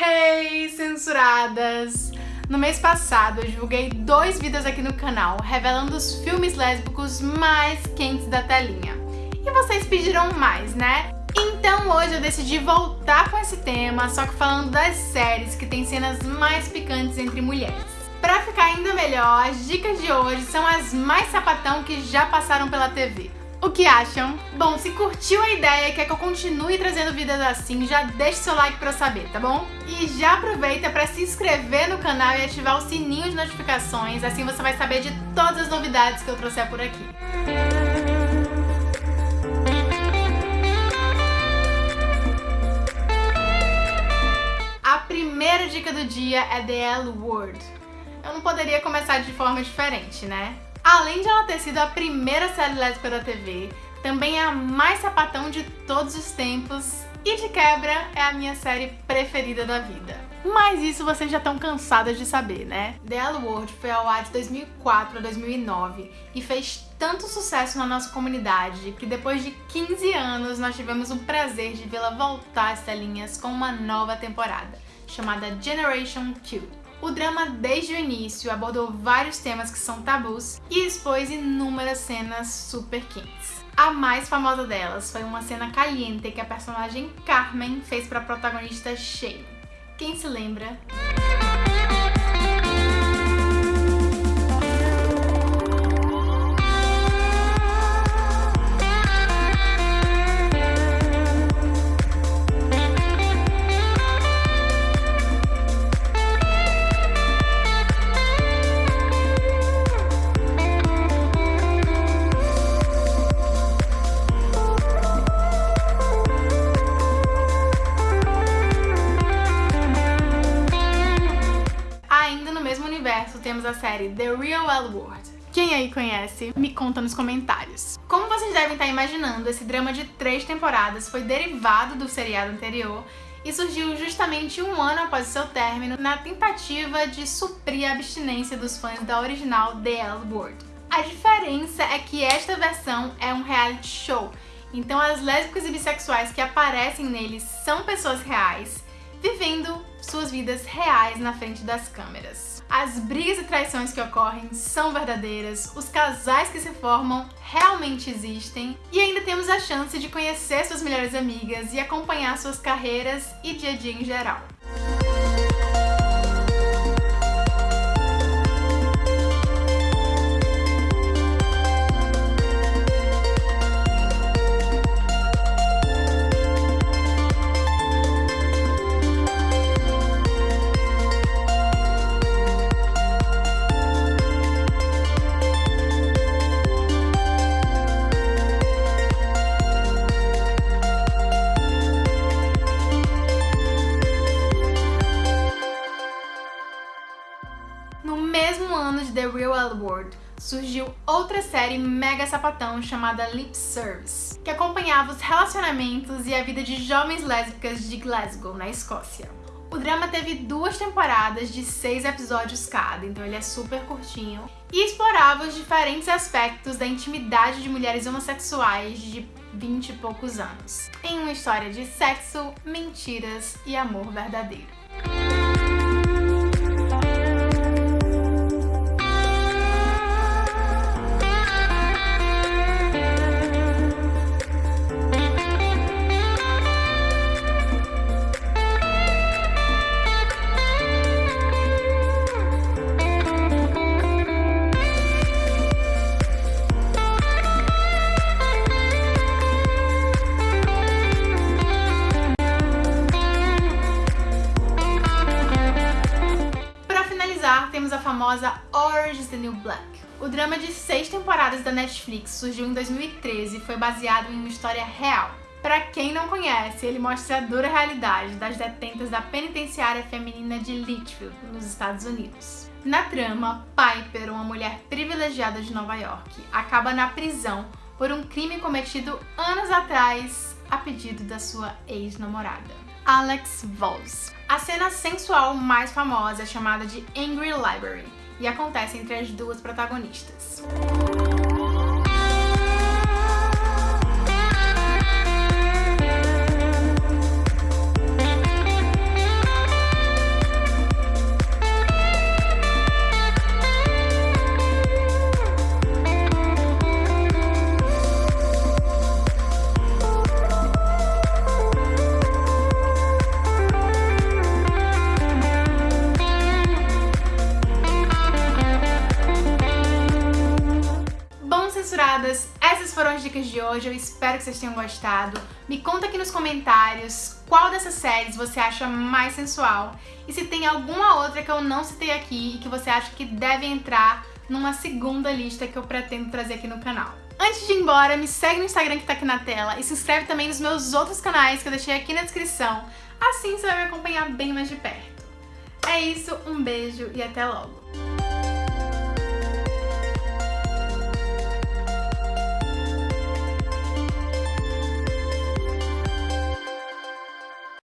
Hey, censuradas! No mês passado, eu divulguei dois vídeos aqui no canal revelando os filmes lésbicos mais quentes da telinha. E vocês pediram mais, né? Então hoje eu decidi voltar com esse tema, só que falando das séries que tem cenas mais picantes entre mulheres. Pra ficar ainda melhor, as dicas de hoje são as mais sapatão que já passaram pela TV. O que acham? Bom, se curtiu a ideia e quer que eu continue trazendo vídeos assim, já deixa seu like pra eu saber, tá bom? E já aproveita pra se inscrever no canal e ativar o sininho de notificações, assim você vai saber de todas as novidades que eu trouxer por aqui. A primeira dica do dia é The L Word. Eu não poderia começar de forma diferente, né? Além de ela ter sido a primeira série lésbica da TV, também é a mais sapatão de todos os tempos e de quebra é a minha série preferida da vida. Mas isso vocês já estão cansadas de saber, né? The L Word foi ao ar de 2004 a 2009 e fez tanto sucesso na nossa comunidade que depois de 15 anos nós tivemos o prazer de vê-la voltar às telinhas com uma nova temporada, chamada Generation Q. O drama, desde o início, abordou vários temas que são tabus e expôs inúmeras cenas super quentes. A mais famosa delas foi uma cena caliente que a personagem Carmen fez para a protagonista Shane. Quem se lembra? Temos a série The Real L Word. Quem aí conhece, me conta nos comentários. Como vocês devem estar imaginando, esse drama de três temporadas foi derivado do seriado anterior e surgiu justamente um ano após seu término na tentativa de suprir a abstinência dos fãs da original The L Word. A diferença é que esta versão é um reality show, então as lésbicas e bissexuais que aparecem nele são pessoas reais, vivendo suas vidas reais na frente das câmeras. As brigas e traições que ocorrem são verdadeiras, os casais que se formam realmente existem e ainda temos a chance de conhecer suas melhores amigas e acompanhar suas carreiras e dia a dia em geral. The Real L World, surgiu outra série mega sapatão chamada Lip Service, que acompanhava os relacionamentos e a vida de jovens lésbicas de Glasgow, na Escócia. O drama teve duas temporadas de seis episódios cada, então ele é super curtinho, e explorava os diferentes aspectos da intimidade de mulheres homossexuais de 20 e poucos anos, em uma história de sexo, mentiras e amor verdadeiro. Temos a famosa Orange is the New Black. O drama de seis temporadas da Netflix surgiu em 2013 e foi baseado em uma história real. Para quem não conhece, ele mostra a dura realidade das detentas da penitenciária feminina de Litchfield, nos Estados Unidos. Na trama, Piper, uma mulher privilegiada de Nova York, acaba na prisão por um crime cometido anos atrás a pedido da sua ex-namorada, Alex Voss. A cena sensual mais famosa é chamada de Angry Library e acontece entre as duas protagonistas. Dicas de hoje, eu espero que vocês tenham gostado. Me conta aqui nos comentários qual dessas séries você acha mais sensual e se tem alguma outra que eu não citei aqui e que você acha que deve entrar numa segunda lista que eu pretendo trazer aqui no canal. Antes de ir embora, me segue no Instagram que tá aqui na tela e se inscreve também nos meus outros canais que eu deixei aqui na descrição. Assim você vai me acompanhar bem mais de perto. É isso, um beijo e até logo!